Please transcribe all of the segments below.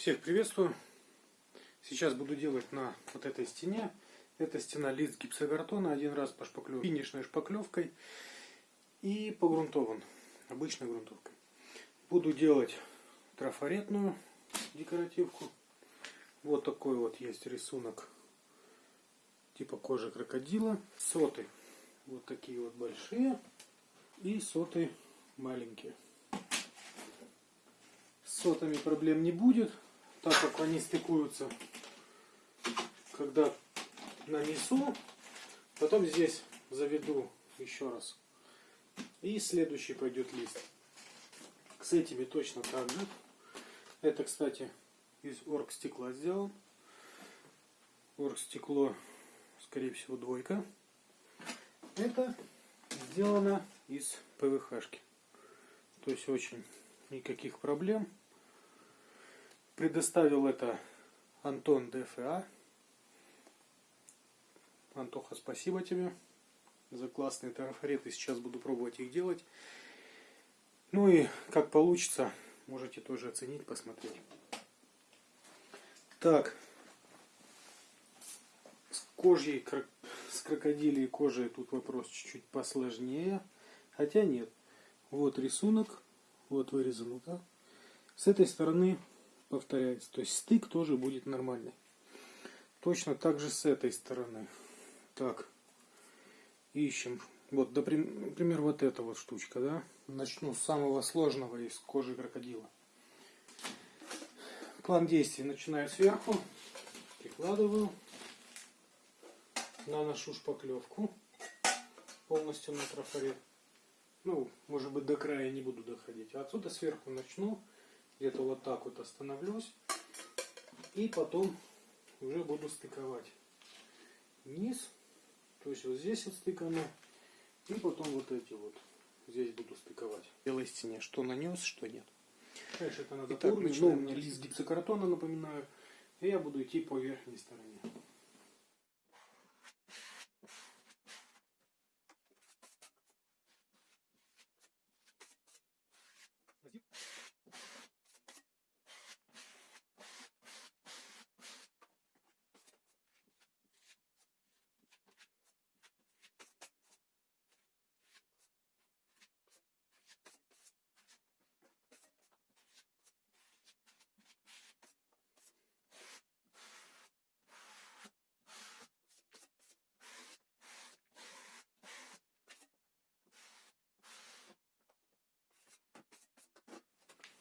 Всех приветствую. Сейчас буду делать на вот этой стене. Это стена лист гипсокартона. Один раз пошпаклю финишной шпаклевкой и погрунтован. Обычной грунтовкой. Буду делать трафаретную декоративку. Вот такой вот есть рисунок типа кожи крокодила. Соты вот такие вот большие и соты маленькие. С сотами проблем не будет, так как они стыкуются, когда нанесу. Потом здесь заведу еще раз. И следующий пойдет лист. С этими точно так же. Это, кстати, из оргстекла сделан. Оргстекло, скорее всего, двойка. Это сделано из ПВХ-шки. То есть очень никаких проблем. Предоставил это Антон ДФА. Антоха, спасибо тебе за классные трафареты. Сейчас буду пробовать их делать. Ну и как получится, можете тоже оценить, посмотреть. Так, с кожей, с крокодилей кожей тут вопрос чуть-чуть посложнее. Хотя нет. Вот рисунок, вот вырезан, да? С этой стороны повторяется. То есть стык тоже будет нормальный. Точно так же с этой стороны. Так, ищем. Вот, например, вот эта вот штучка, да? Начну с самого сложного из кожи крокодила. План действий начинаю сверху, прикладываю, наношу шпаклевку полностью на трафарет. Ну, может быть, до края не буду доходить. А отсюда сверху начну где-то вот так вот остановлюсь. И потом уже буду стыковать низ. То есть вот здесь вот стыкану. И потом вот эти вот здесь буду стыковать. Белой стене, что нанес, что нет. Дальше это надо Итак, ну, у меня лист гипсокартона, напоминаю. И я буду идти по верхней стороне.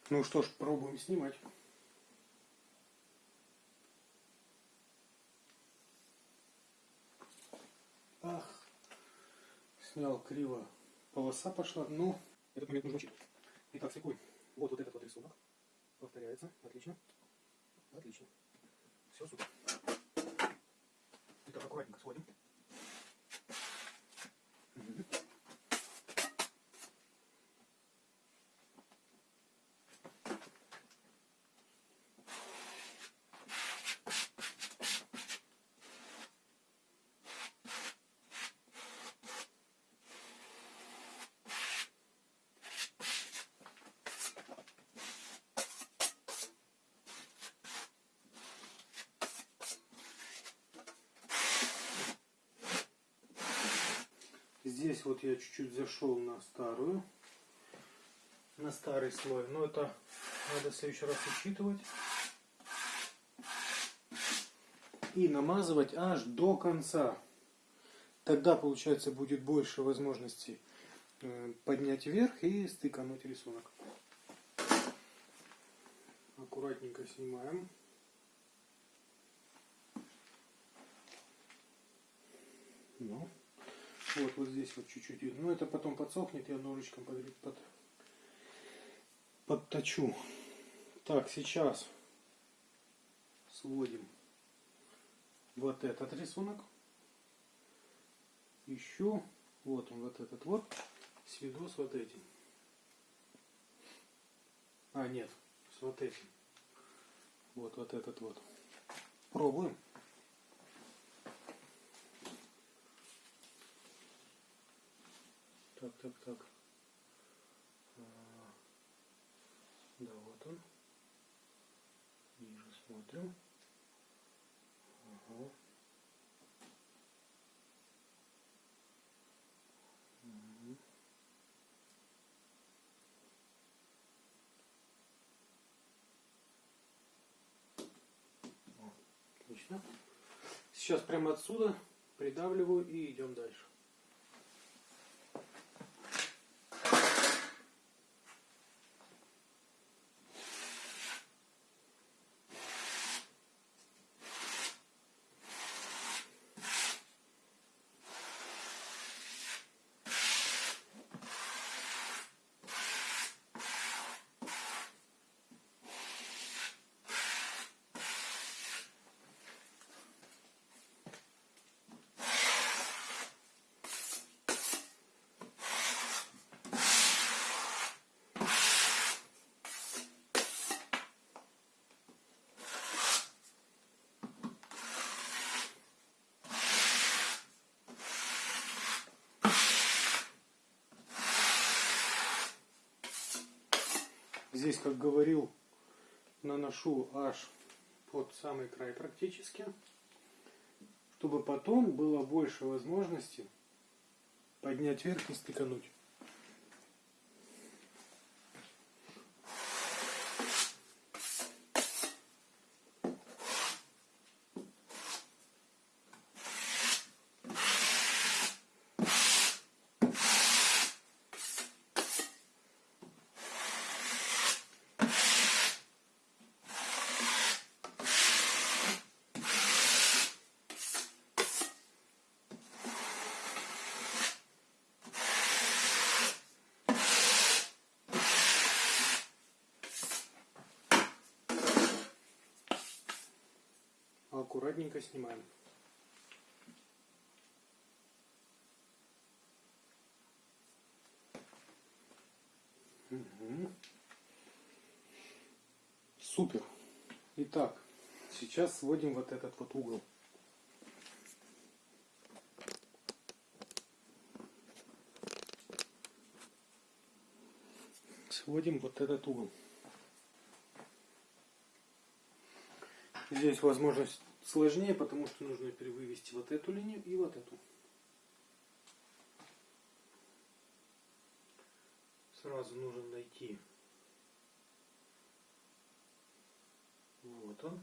Ну что ж, пробуем снимать. Ах, снял криво. Полоса пошла, но ну, этот момент нужно учитывать. Итак, секунд. Вот, вот этот вот рисунок. Повторяется. Отлично. Отлично. Все, супер. Итак, аккуратненько сводим. Здесь вот я чуть-чуть зашел на старую, на старый слой. Но это надо в следующий раз учитывать. И намазывать аж до конца. Тогда, получается, будет больше возможностей э, поднять вверх и стыкануть рисунок. Аккуратненько снимаем. Ну. Вот, вот здесь вот чуть-чуть. Но это потом подсохнет, я ножичком под, под, подточу. Так, сейчас сводим вот этот рисунок. Еще вот он, вот этот вот. Сведу с вот этим. А, нет, с вот этим. Вот, вот этот вот. Пробуем. Так, так, так. А, да, вот он. Смотрим. Ага. Отлично. Сейчас прямо отсюда придавливаю и идем дальше. Здесь, как говорил, наношу аж под самый край практически, чтобы потом было больше возможности поднять вверх и стыкануть. Аккуратненько снимаем. Мгм. Супер. Итак, сейчас сводим вот этот вот угол. Сводим вот этот угол. Здесь возможность сложнее, потому что нужно перевывести вот эту линию и вот эту. Сразу нужно найти. Вот он.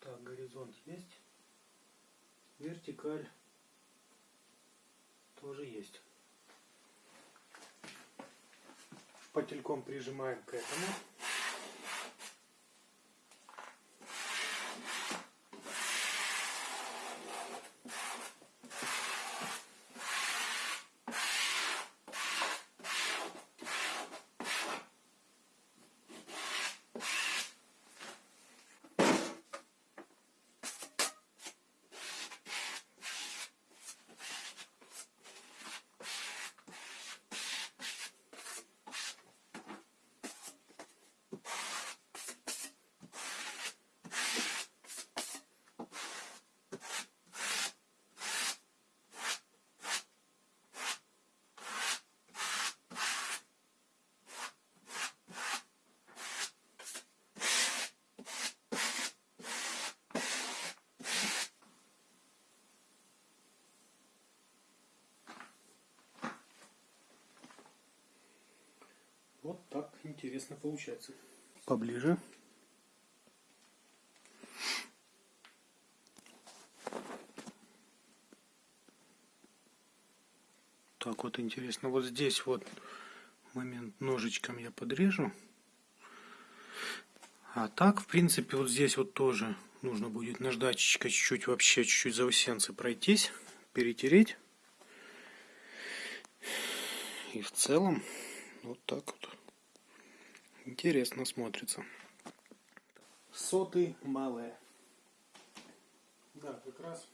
Так, горизонт есть. Вертикаль тоже есть. Шпательком прижимаем к этому. Вот так интересно получается. Поближе. Так вот интересно. Вот здесь вот момент ножичком я подрежу. А так, в принципе, вот здесь вот тоже нужно будет наждачечкой чуть-чуть вообще чуть-чуть заусенцы пройтись, перетереть. И в целом вот так вот. Интересно смотрится. Соты малые. Да, как раз.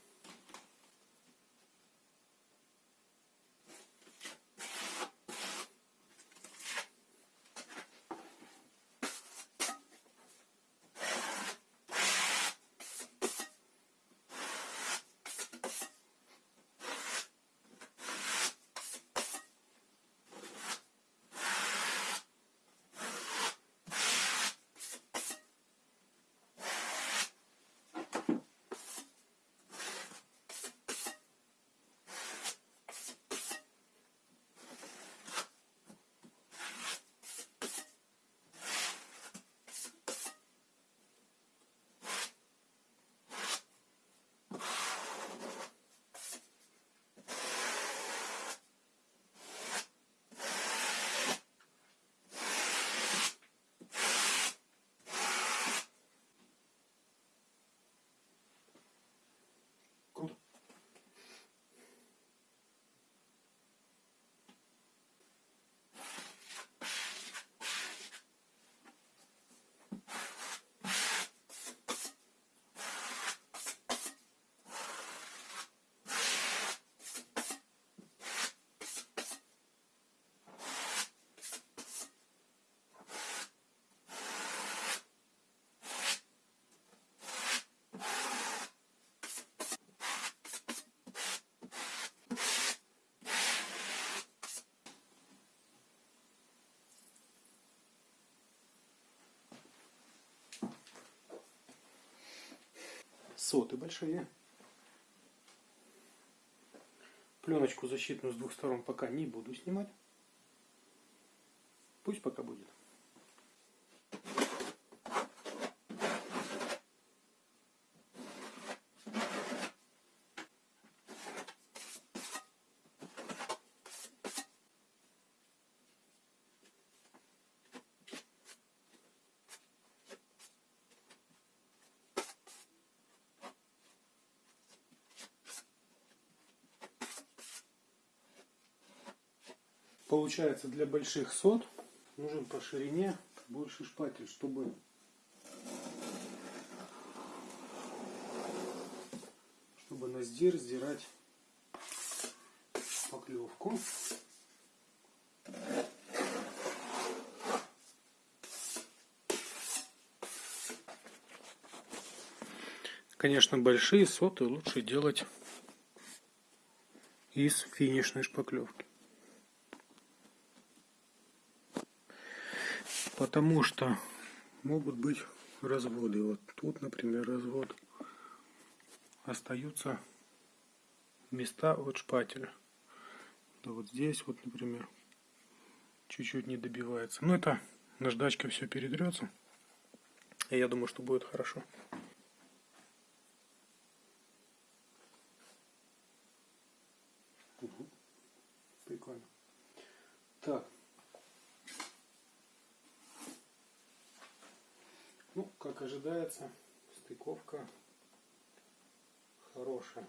Соты большие. Пленочку защитную с двух сторон пока не буду снимать. Пусть пока будет. Получается для больших сот нужен по ширине больше шпатель, чтобы чтобы на сдир сдирать шпаклевку. Конечно, большие соты лучше делать из финишной шпаклевки. Потому что могут быть разводы. Вот тут, например, развод. Остаются места от шпателя. Да вот здесь вот, например, чуть-чуть не добивается. Но это наждачка все передрется. И я думаю, что будет хорошо. Прикольно. Так, Ну, как ожидается, стыковка хорошая.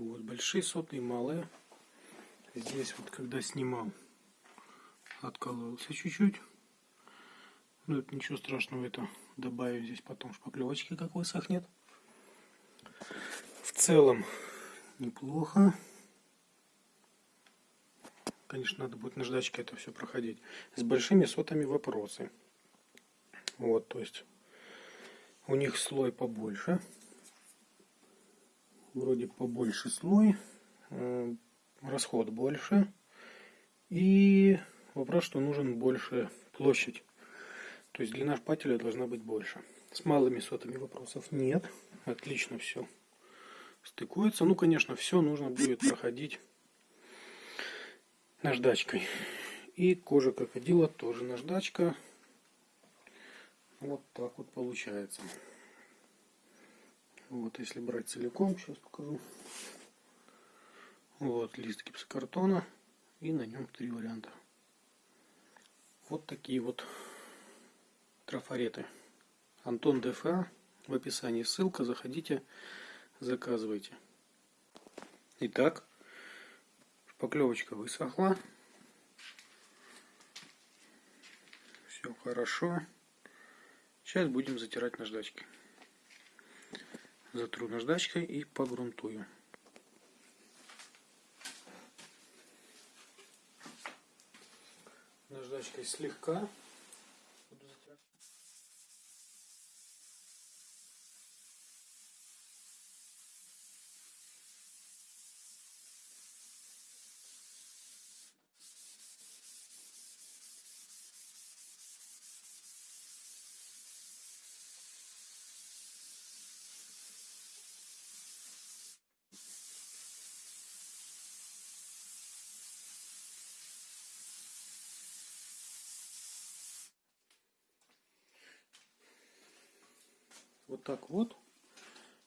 Вот, большие сотные, малые. Здесь вот, когда снимал, откололся чуть-чуть. Ну, это ничего страшного, это добавим здесь потом шпаклевочки, как высохнет. В целом, неплохо. Конечно, надо будет наждачкой это все проходить. С большими сотами вопросы. Вот, то есть, у них слой побольше вроде побольше слой, э, расход больше. И вопрос, что нужен больше площадь. То есть длина шпателя должна быть больше. С малыми сотами вопросов нет. Отлично все стыкуется. Ну, конечно, все нужно будет проходить наждачкой. И кожа крокодила тоже наждачка. Вот так вот получается. Вот, если брать целиком, сейчас покажу. Вот лист гипсокартона. И на нем три варианта. Вот такие вот трафареты. Антон ДФА. В описании ссылка. Заходите, заказывайте. Итак, шпаклевочка высохла. Все хорошо. Сейчас будем затирать наждачкой затру наждачкой и погрунтую. Наждачкой слегка вот так вот.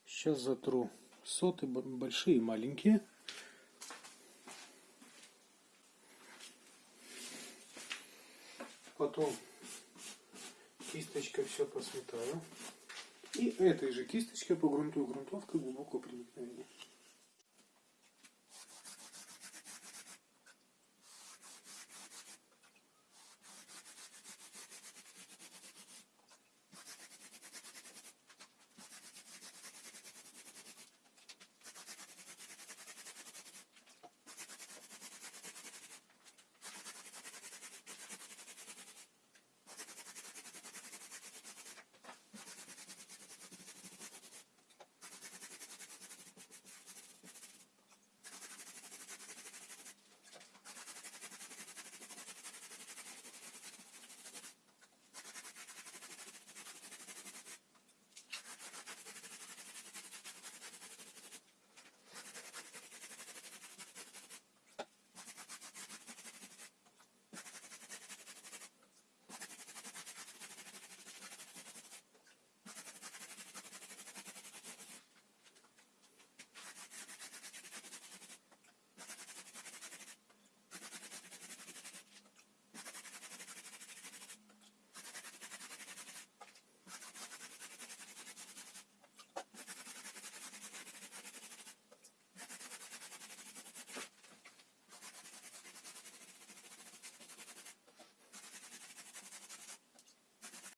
Сейчас затру соты большие и маленькие. Потом кисточкой все посметаю. И этой же кисточкой погрунтую грунтовкой глубоко приму.